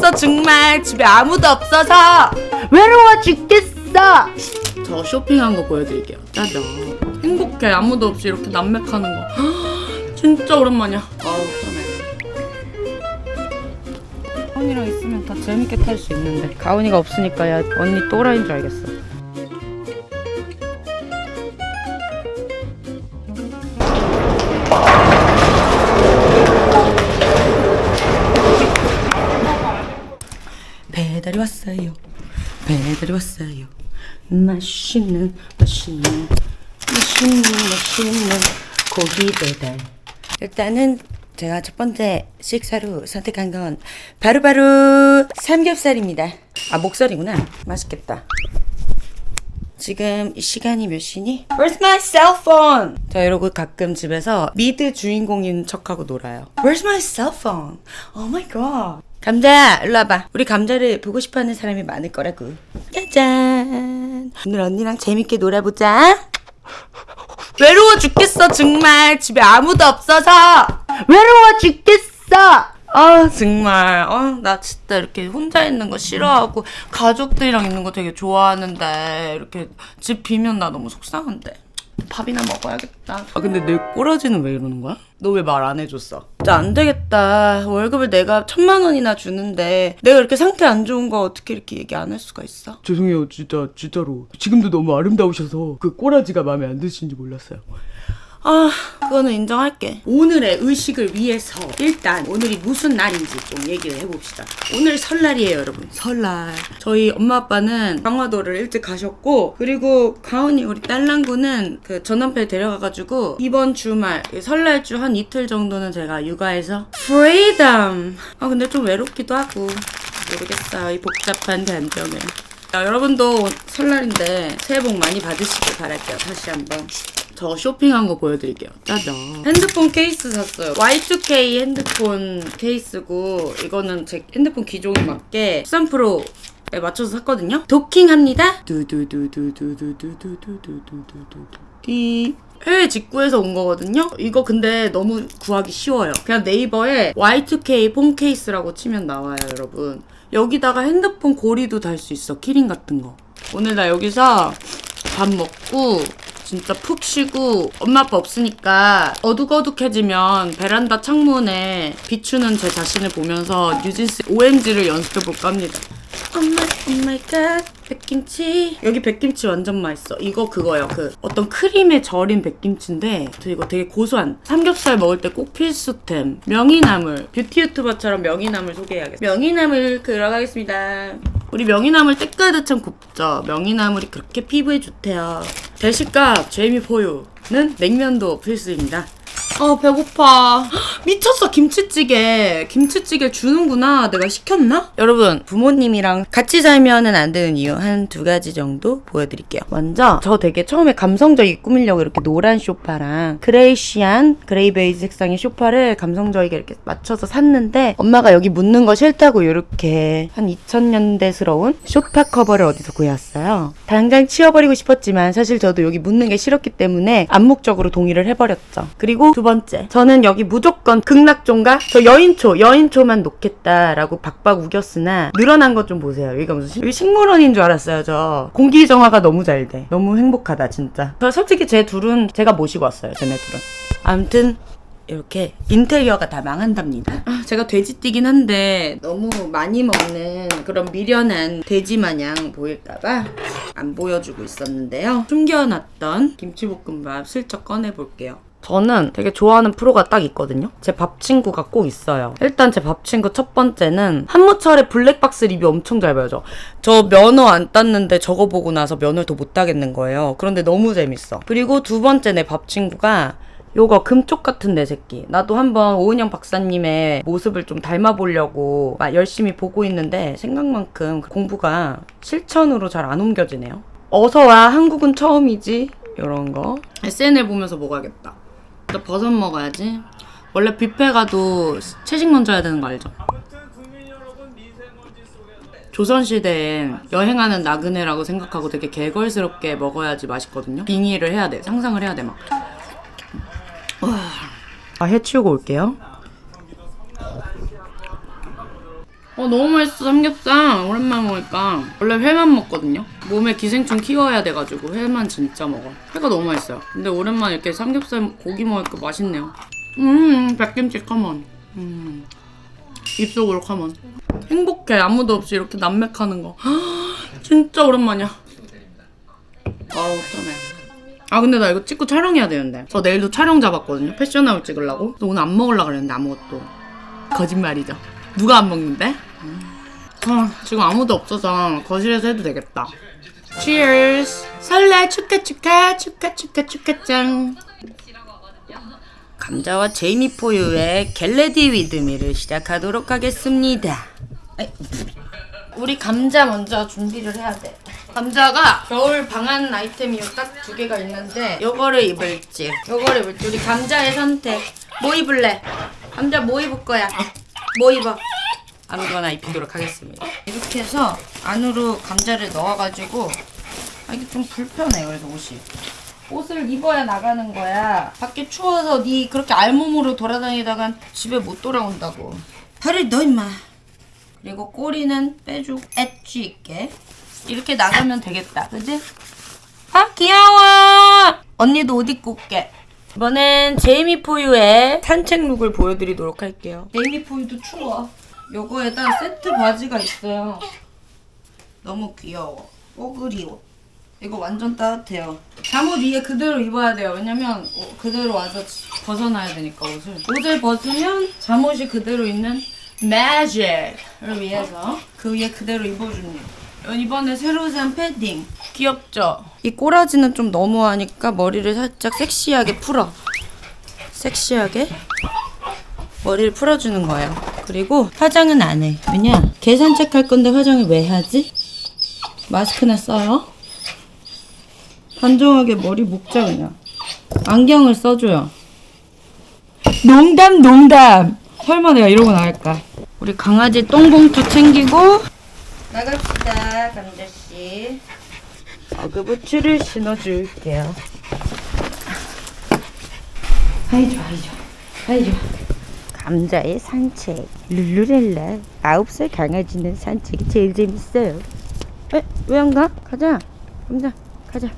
죽겠어 정말. 집에 아무도 없어서. 외로워 죽겠어. 저 쇼핑한 거 보여드릴게요. 짜잔. 행복해. 아무도 없이 이렇게 남맥하는 거. 진짜 오랜만이야. 아우 편해. 가온이랑 있으면 더 재밌게 탈 수 있는데. 가온이가 없으니까 야 언니 또라이인 줄 알겠어 배달이 왔어요. 배달이 왔어요. 맛있는 맛있는 맛있는 맛있는 고기 배달. 일단은 제가 첫 번째 식사로 선택한 건 바로바로 삼겹살입니다. 아 목살이구나. 맛있겠다. 지금 이 시간이 몇 시니? Where's my cell phone? 자 이러고 가끔 집에서 미드 주인공인 척하고 놀아요. Where's my cell phone? Oh my god. 감자야 일로 와봐. 우리 감자를 보고 싶어하는 사람이 많을 거라고. 짜잔. 오늘 언니랑 재밌게 놀아보자. 외로워 죽겠어 정말 집에 아무도 없어서 외로워 죽겠어. 아 정말 어 나 진짜 이렇게 혼자 있는 거 싫어하고 가족들이랑 있는 거 되게 좋아하는데 이렇게 집 비면 나 너무 속상한데 밥이나 먹어야겠다 아 근데 내 꼬라지는 왜 이러는 거야? 너 왜 말 안 해줬어? 진짜 안 되겠다 월급을 내가 천만 원이나 주는데 내가 이렇게 상태 안 좋은 거 어떻게 이렇게 얘기 안 할 수가 있어? 죄송해요 진짜 진짜로 지금도 너무 아름다우셔서 그 꼬라지가 마음에 안 드시는지 몰랐어요 아, 그거는 인정할게. 오늘의 의식을 위해서 일단 오늘이 무슨 날인지 좀 얘기를 해봅시다. 오늘 설날이에요, 여러분. 설날. 저희 엄마 아빠는 강화도를 일찍 가셨고, 그리고 가은이 우리 딸랑구는 그 전남편 데려가가지고 이번 주말 이 설날 주 한 이틀 정도는 제가 육아해서 freedom. 아 근데 좀 외롭기도 하고 모르겠어요, 이 복잡한 감정을. 자, 여러분도 설날인데 새해 복 많이 받으시길 바랄게요. 다시 한번. 저 쇼핑한 거 보여드릴게요. 짜잔. 핸드폰 케이스 샀어요. Y2K 핸드폰 케이스고 이거는 제 핸드폰 기종에 맞게 13 Pro에 맞춰서 샀거든요. 도킹합니다. 두두두두두두두두두두두두. 이 해외 직구해서 온 거거든요. 이거 근데 너무 구하기 쉬워요. 그냥 네이버에 Y2K 폰 케이스라고 치면 나와요, 여러분. 여기다가 핸드폰 고리도 달 수 있어. key ring 같은 거. 오늘 나 여기서 밥 먹고 진짜 푹 쉬고 엄마 아빠 없으니까 어둑어둑해지면 베란다 창문에 비추는 제 자신을 보면서 뉴진스 OMG를 연습해 볼까 합니다. 엄마 oh my god 백김치. 여기 백김치 완전 맛있어. 이거 그거요. 그 어떤 크림에 절인 백김치인데 저 이거 되게 고소한 삼겹살 먹을 때 꼭 필수템. 명이나물. beauty YouTuber처럼 명이나물 소개해야겠어. 명이나물 들어가겠습니다. 우리 명이나물 때까듯한 굽죠. 명이나물이 그렇게 피부에 좋대요 대식값 제이미포유는 냉면도 필수입니다 아 배고파. 미쳤어 김치찌개. 김치찌개 주는구나. 내가 시켰나? 여러분 부모님이랑 같이 살면은 안 되는 이유 한 두 가지 정도 보여드릴게요. 먼저 저 되게 처음에 감성적이게 꾸미려고 이렇게 노란 쇼파랑 greyish한 grey 베이지 색상의 쇼파를 감성적이게 이렇게 맞춰서 샀는데 엄마가 여기 묻는 거 싫다고 이렇게 한 2000년대스러운 쇼파 커버를 어디서 구해왔어요. 당장 치워버리고 싶었지만 사실 저도 여기 묻는 게 싫었기 때문에 암묵적으로 동의를 해버렸죠. 그리고 두 번째 저는 여기 무조건 극락종가 저 여인초 여인초만 놓겠다라고 박박 우겼으나 늘어난 것 좀 보세요 여기가 무슨 식- 여기 식물원인 줄 알았어요 저 공기 정화가 너무 잘 돼 너무 행복하다 진짜 저 솔직히 제 둘은 제가 모시고 왔어요 쟤네 둘은 아무튼 이렇게 인테리어가 다 망한답니다. 아, 제가 돼지띠긴 한데 너무 많이 먹는 그런 미련한 돼지 마냥 보일까봐 안 보여주고 있었는데요. 숨겨놨던 김치볶음밥 슬쩍 꺼내볼게요. 저는 되게 좋아하는 프로가 딱 있거든요. 제 밥 친구가 꼭 있어요. 일단 제 밥 친구 첫 번째는 한무철의 블랙박스 리뷰 엄청 잘 봐요. 저 면허 안 땄는데 저거 보고 나서 면허를 더 못 따겠는 거예요. 그런데 너무 재밌어. 그리고 두 번째 내 밥 친구가 요거 금쪽 같은 내 새끼. 나도 한번 오은영 박사님의 모습을 좀 닮아보려고 막 열심히 보고 있는데 생각만큼 공부가 실천으로 잘 안 옮겨지네요. 어서와 한국은 처음이지. 이런 거. SNL 보면서 먹어야겠다. 나 버섯 먹어야지. 원래 뷔페 가도 채식 먼저 해야 되는 거 알죠? 조선시대에 여행하는 나그네라고 생각하고 되게 개걸스럽게 먹어야지 맛있거든요. 빙의를 해야 돼. 상상을 해야 돼, 막. 아, 해치우고 올게요. 어 너무 맛있어. 삼겹살. 오랜만에 먹으니까. 원래 회만 먹거든요. 몸에 기생충 키워야 돼가지고 회만 진짜 먹어. 회가 너무 맛있어요. 근데 오랜만에 이렇게 삼겹살 고기 먹으니까 맛있네요. 음 백김치 컴온 음. 입속으로 컴온 행복해. 아무도 없이 이렇게 남맥하는 거. 진짜 오랜만이야. 아우 편해. 아 근데 나 이거 찍고 촬영해야 되는데. 저 내일도 촬영 잡았거든요. 패션아웃 찍으려고. 오늘 안 먹으려고 그랬는데 아무것도. 거짓말이죠. 누가 안 먹는데? 아, 지금 아무도 없어서 거실에서 해도 되겠다 Cheers 설레 축하 축하 축하 축하 축하짱 감자와 제이미 포유의 get ready with me를 시작하도록 하겠습니다 우리 감자 먼저 준비를 해야 돼. 감자가 겨울 방한 아이템이 딱 두 개가 있는데 요거를 입을지 요거를 입을지 우리 감자의 선택 뭐 입을래? 감자 뭐 입을 거야? 뭐 입어? 아무거나 입히도록 하겠습니다. 이렇게 해서 안으로 감자를 넣어가지고 아 이게 좀 불편해 그래서 옷이 옷을 입어야 나가는 거야. 밖에 추워서 네 그렇게 알몸으로 돌아다니다간 집에 못 돌아온다고. 팔을 넣어 임마. 그리고 꼬리는 빼주고 엣지 있게 이렇게 나가면 되겠다 그지? 아 귀여워 언니도 옷 입고 올게 이번엔 제이미 포유의 산책 look을 보여드리도록 할게요 제이미 포유도 추워 요거에다 세트 바지가 있어요. 너무 귀여워. 뽀글이 옷 이거 완전 따뜻해요. 잠옷 위에 그대로 입어야 돼요. 왜냐면 어, 그대로 와서 벗어나야 되니까 옷을. 옷을 벗으면 잠옷이 그대로 있는 매직을 위해서 그 위에 그대로 입어줍니다. 이번에 새로 산 패딩. 귀엽죠? 이 꼬라지는 좀 너무하니까 머리를 살짝 섹시하게 풀어. 섹시하게 머리를 풀어주는 거예요. 그리고 화장은 안 해. 왜냐? 개 산책할 건데 화장을 왜 하지? 마스크나 써요. 단정하게 머리 묶자 그냥. 안경을 써줘요. 농담 농담. 설마 내가 이러고 나갈까? 우리 강아지 똥봉투 챙기고 나갑시다, 감자 씨. 어그부츠를 신어줄게요. 좋아, 아이 좋아. 감자의 산책. 룰루렐라. 아홉 살 강아지는 산책이 제일 재밌어요. 에? 왜 안 가? 가자. 감자, 가자.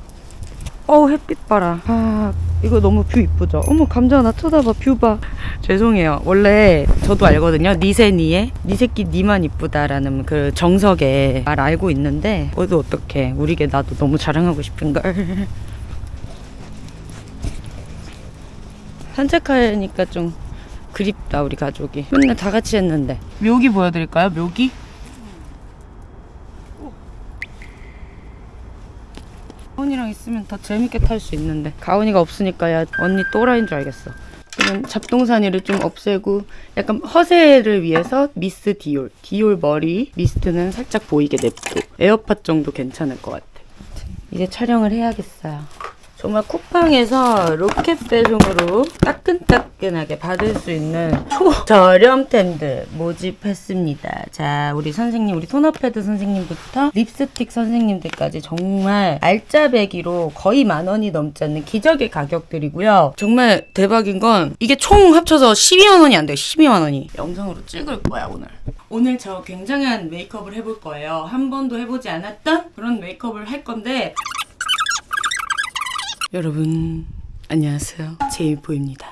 어우 햇빛 봐라. 아 이거 너무 view 이쁘죠? 어머 감자 나 쳐다봐 view 봐. 죄송해요. 원래 저도 알거든요. 니새 니에 니 새끼 니만 이쁘다라는 그 정석에 말 알고 있는데 어도 어떡해. 우리 개 나도 너무 자랑하고 싶은걸. 산책하니까 좀 그립다 우리 가족이. 맨날 다 같이 했는데. 묘기 보여드릴까요? 묘기? 가온이랑 있으면 더 재밌게 탈 수 있는데 가온이가 없으니까 야 언니 또라이인 줄 알겠어 그러면 잡동사니를 좀 없애고 약간 허세를 위해서 미스 디올 디올 머리 mist는 살짝 보이게 냅두고 에어팟 정도 괜찮을 것 같아 이제 촬영을 해야겠어요 정말 쿠팡에서 로켓 배송으로 따끈따끈하게 받을 수 있는 초저렴템들 모집했습니다. 자, 우리 선생님, 우리 토너패드 선생님부터 립스틱 선생님들까지 정말 알짜배기로 거의 만 원이 넘지 않는 기적의 가격들이고요. 정말 대박인 건 이게 총 합쳐서 12만 원이 안 돼요. 12만 원이. 영상으로 찍을 거야, 오늘. 오늘 저 굉장한 메이크업을 해볼 거예요. 한 번도 해보지 않았던 그런 메이크업을 할 건데 여러분 안녕하세요. 제이포입니다.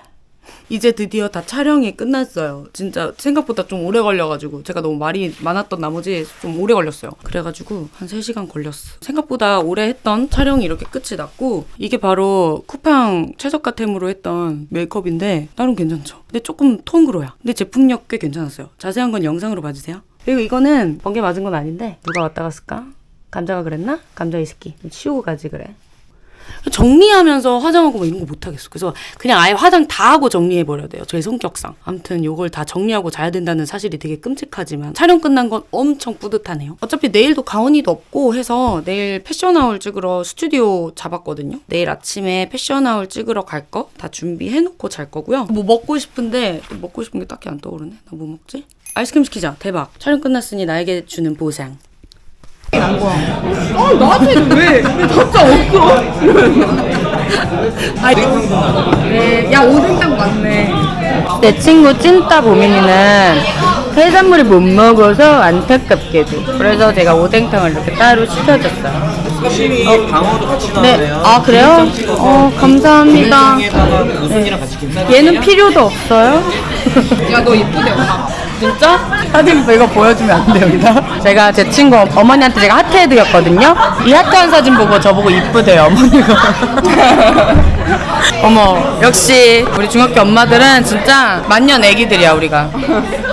이제 드디어 다 촬영이 끝났어요. 진짜 생각보다 좀 오래 걸려가지고 제가 너무 말이 많았던 나머지 좀 오래 걸렸어요. 그래가지고 한 3시간 걸렸어. 생각보다 오래 했던 촬영이 이렇게 끝이 났고 이게 바로 쿠팡 최저가템으로 했던 메이크업인데 나름 괜찮죠? 근데 조금 톤그로야. 근데 제품력 꽤 괜찮았어요. 자세한 건 영상으로 봐주세요. 그리고 이거는 번개 맞은 건 아닌데 누가 왔다 갔을까? 감자가 그랬나? 감자 이 새끼. 좀 치우고 가지 그래 정리하면서 화장하고 뭐 이런 거 못하겠어. 그래서 그냥 아예 화장 다 하고 정리해버려야 돼요. 제 성격상. 아무튼 요걸 다 정리하고 자야 된다는 사실이 되게 끔찍하지만 촬영 끝난 건 엄청 뿌듯하네요. 어차피 내일도 가온이도 없고 해서 내일 패션아울 찍으러 스튜디오 잡았거든요. 내일 아침에 패션아울 찍으러 갈 거 다 준비해놓고 잘 거고요. 뭐 먹고 싶은데 먹고 싶은 게 딱히 안 떠오르네. 나 뭐 먹지? 아이스크림 시키자. 대박. 촬영 끝났으니 나에게 주는 보상. 아 나한테는 왜? 답장 없어? 네, 야 오뎅탕 맞네. 내 친구 찐따 보민이는 해산물을 못 먹어서 안타깝게도. 그래서 제가 오뎅탕을 이렇게 따로 시켜줬어요. 사실이 방어도 같이 네. 나오네요. 아 그래요? 어 감사합니다. 같이 김싸. 얘는 필요도 없어요. 야 너 이쁘대 엄마 진짜? 사진 이거 보여주면 안 돼요, 여기다? 제가 제 친구 어머니한테 제가 하트 해드렸거든요? 이 하트한 사진 보고 저보고 이쁘대요, 어머니가. 어머, 역시 우리 중학교 엄마들은 진짜 만년 애기들이야, 우리가.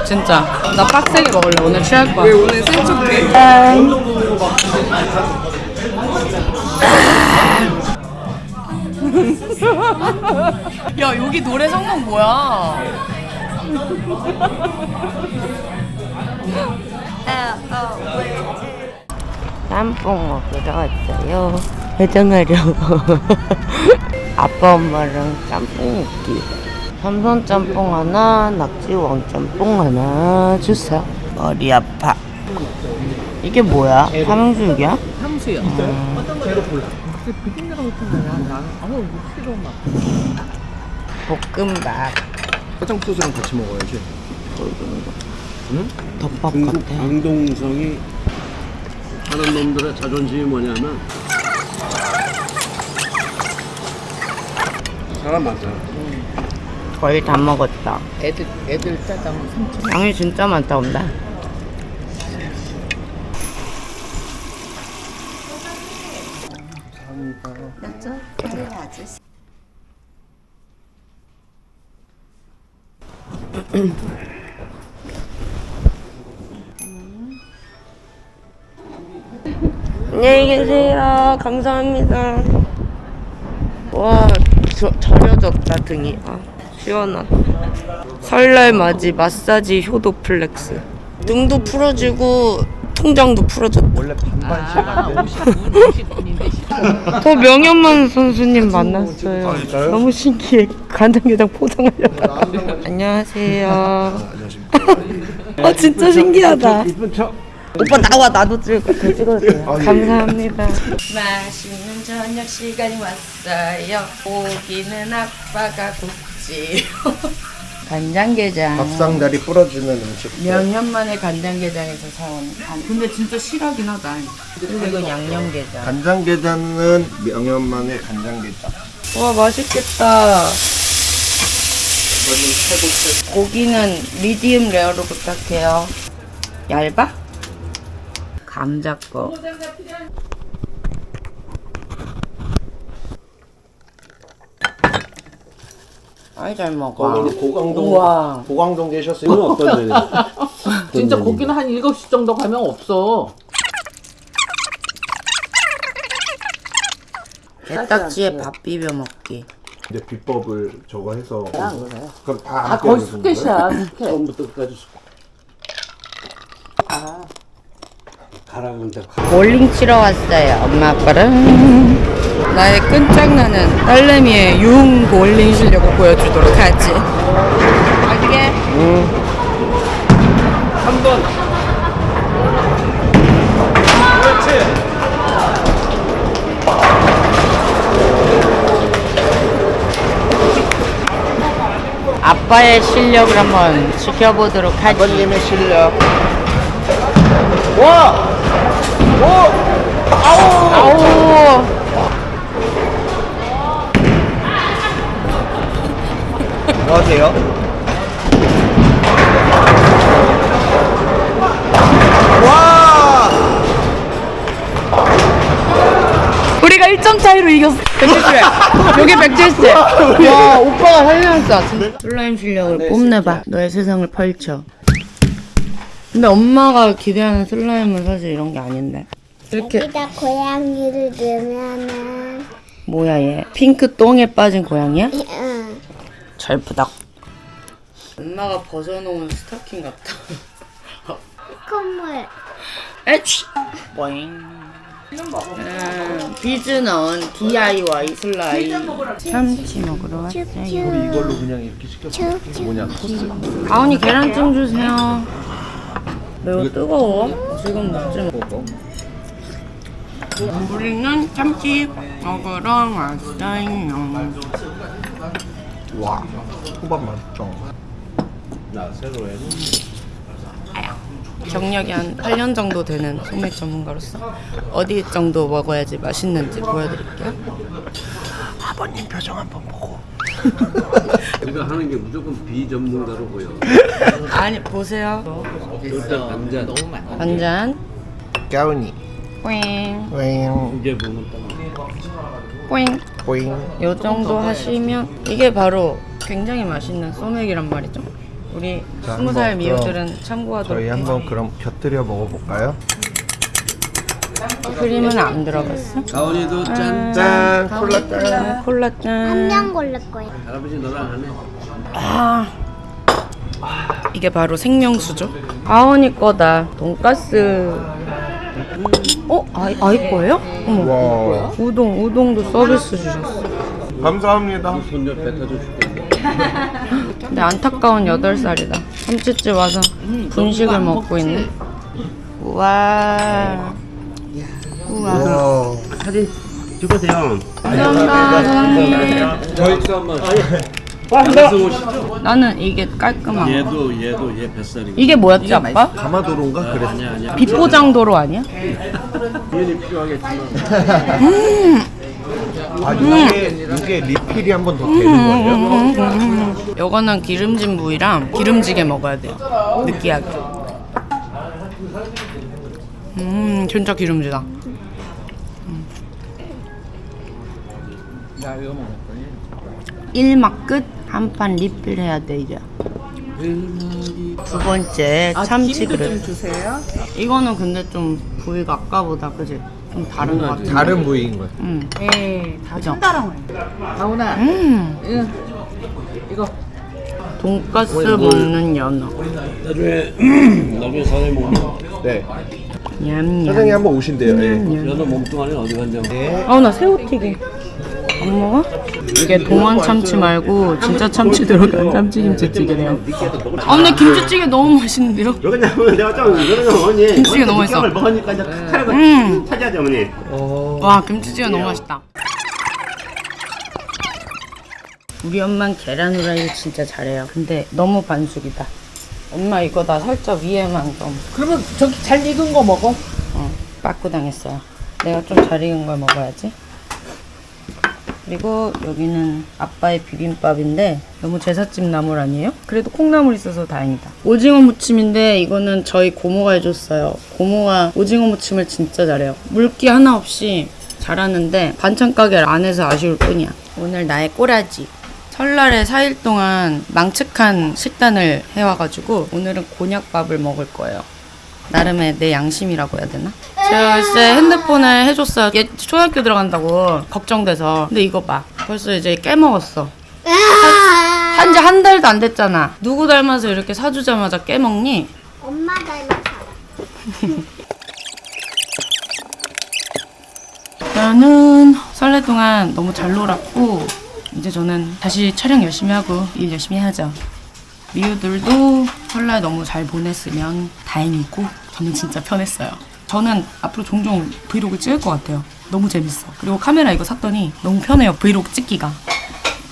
진짜. 나 빡세게 먹을래, 오늘 취할 거야. 오늘 센척해 야, 여기 노래 성공 뭐야? 짬뽕 먹으러 왔어요. 해장하려고. 아빠 엄마랑 짬뽕 먹기. 삼선 짬뽕 하나, 낙지왕 짬뽕 하나 주세요. 머리 아파. 이게 뭐야? 삼육육이야? 향수야 볶음밥. 화장소스랑 같이 먹어야지. 덮밥 중국 같아. 광동성이 하는 놈들의 자존심이 뭐냐면 사람 많잖아. 거의 다 먹었다. 애들 애들 짜장 삼촌 양이 진짜 많다, 온다. 안녕히 계세요. 감사합니다. 와, 저, 저려졌다, 등이. 아, 시원하다. 설날 맞이 마사지 효도 flex. 등도 풀어지고, 통장도 풀어졌다. 원래 아 50분 50분인데 저 명현만 선수님 만났어요. 너무 신기해. 간장게장 포장하려고. 안녕하세요. 아, 진짜 신기하다. 오빠 나와 나도 거 찍어도 돼요. 감사합니다. 맛있는 저녁 시간이 왔어요. 고기는 아빠가 굽지. 간장게장. 밥상다리 부러지는 음식. 명년 만에 간장게장에서 사온. 간- 근데 진짜 실하긴 하다. 그리고 이건 양념게장. 간장게장은 명현만의 간장게장. 와 맛있겠다. 고기는 medium rare로 부탁해요. 얇아? 감자 거. 아이 잘 먹어. 어머니 고강동 우와. 고강동 계셨으면 어떤 데 진짜 고기는 한 7시 정도 가면 없어 게딱지에 밥 비벼 먹기. 근데 비법을 저거 해서 그럼 다 아 함께 거의 하는 거예요? 처음부터 끝까지 수- 가라 볼링 치러 왔어요. 엄마 아빠랑. 나의 끈짝나는 딸내미의 융 볼링 실력을 보여주도록 하지. 어떻게? 아빠의 실력을 한번 지켜보도록 하지. 아버님의 실력 아우. 뭐 하세요? 우리가 1점 차이로 이겼어. 170. 여기 170. 와, 오빠가 살려냈어. 슬라임 실력을 뽐내봐. 너의 세상을 펼쳐. 근데 엄마가 기대하는 slime은 사실 이런 게 아닌데. 이렇게 여기다 고양이를 넣으면은 뭐야 얘? 핑크 똥에 빠진 고양이야? 응. 절부덕. 엄마가 벗어놓은 스타킹 같다. 콧물 에취. 보잉. 음, 비즈 넣은 DIY slime. 참치 먹으러 왔어요. 이걸로 그냥 이렇게 시켰어 뭐냐 토스 가온이 계란찜 주세요. 매우 뜨거워? 지금 먹지 뭐. 우리는 참치 먹으러 왔어요. 와 호박 맛있죠 나 새로 해는 경력이 한 8년 정도 되는 소맥 전문가로서 어디 정도 먹어야지 맛있는지 보여드릴게요. 우리가 하는 게 무조건 비전문가로 보여. 아니 보세요. 일단 반잔. 한 잔. 까우니 뿌잉 윙 이제 보면 딱. 뿌잉. 보잉 요 정도 하시면 이게 바로 굉장히 맛있는 소맥이란 말이죠. 우리 자, 스무 살 한번 미호들은 저희 참고하도록 한번 그럼 곁들여 먹어볼까요? 크림은 안 들어갔어. 가온이도 짠. 짠 콜라 짠 콜라 한 짠. 명 고를 거야. 할아버지 너랑 하네. 아, 이게 바로 생명수죠. 아원이 거다. 돈가스. 어? 아이, 아이 거예요? 어머. 와 우동, 우동도 서비스 주셨어. 감사합니다 손녀 뱉어줘 줄게. 근데 안타까운 8살이다. 참치집 와서 분식을 먹고 있네. 우와. 우와. 와 사진 찍으세요. 감사합니다. 방송 오시죠. 나는 이게 깔끔한 거. 얘도 얘도 얘 뱃살이. 이게 뭐였지, 아빠? 가마도로인가 그랬어 아니야 아니야. 비포장도로 아니야? 비엔이 필요하겠지만. 아 이게 이게 리필이 한 번 더 되는 거예요? 요거는 기름진 부위랑 기름지게 먹어야 돼요. 느끼하게. 음, 진짜 기름지다. 야 이거 먹었더니 1막 끝, 한 판 리필 해야 돼, 이제. 두 번째, 참치 그릇. 주세요. 이거는 근데 좀 부위가 아까보다, 그지? 좀 다른 것 같아. 다른 부위인 거예요 음. 네, 다 그죠? 나오나. 음. 응. 이거 돈가스 먹는 연어. 나중에 나중에 사장님 오면 네 냠냠. 사장님 한번 오신대요 예. 연어 몸뚱아리 어디 간장. 아, 나 새우튀김. 안 먹어? 이게 동안 참치 말고 진짜 참치 들어간 참치 김치찌개래요. 아, 근데 김치찌개 너무 맛있는데요? 왜냐면 내가 좀 어머니 김치가 너무 맛있어. 을 먹으니까 이제 음. 차지하지 어머니 와, 김치찌개 너무 맛있다. 우리 엄마는 계란 후라이를 진짜 잘해요. 근데 너무 반숙이다. 엄마 이거 다 살짝 위에만 좀 그러면 저기 잘 익은 거 먹어. 어, 빠꾸 당했어요. 내가 좀 잘 익은 걸 먹어야지. 그리고 여기는 아빠의 비빔밥인데 너무 제사집 나물 아니에요? 그래도 콩나물 있어서 다행이다. 오징어 무침인데 이거는 저희 고모가 해줬어요. 고모가 오징어 무침을 진짜 잘해요. 물기 하나 없이 잘하는데 반찬 가게 안에서 아쉬울 뿐이야. 오늘 나의 꼬라지. 설날에 4일 동안 망측한 식단을 해와가지고 오늘은 곤약밥을 먹을 거예요. 나름의 내 양심이라고 해야 되나? 제가 글쎄 핸드폰을 해줬어요. 얘 초등학교 들어간다고 걱정돼서. 근데 이거 봐. 벌써 이제 깨먹었어. 한지 한 달도 안 됐잖아. 누구 닮아서 이렇게 사주자마자 깨먹니? 엄마 닮았어. 저는 설날 동안 너무 잘 놀았고 이제 저는 다시 촬영 열심히 하고 일 열심히 해야죠. 미우들도 설날 너무 잘 보냈으면 다행이고 저는 진짜 편했어요. 저는 앞으로 종종 브이로그 찍을 것 같아요. 너무 재밌어. 그리고 카메라 이거 샀더니 너무 편해요. 브이로그 찍기가.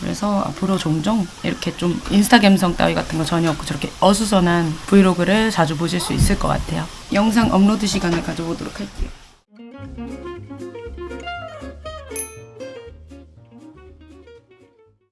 그래서 앞으로 종종 이렇게 좀 인스타 감성 따위 같은 거 전혀 없고 저렇게 어수선한 브이로그를 자주 보실 수 있을 것 같아요. 영상 업로드 시간을 가져보도록 할게요.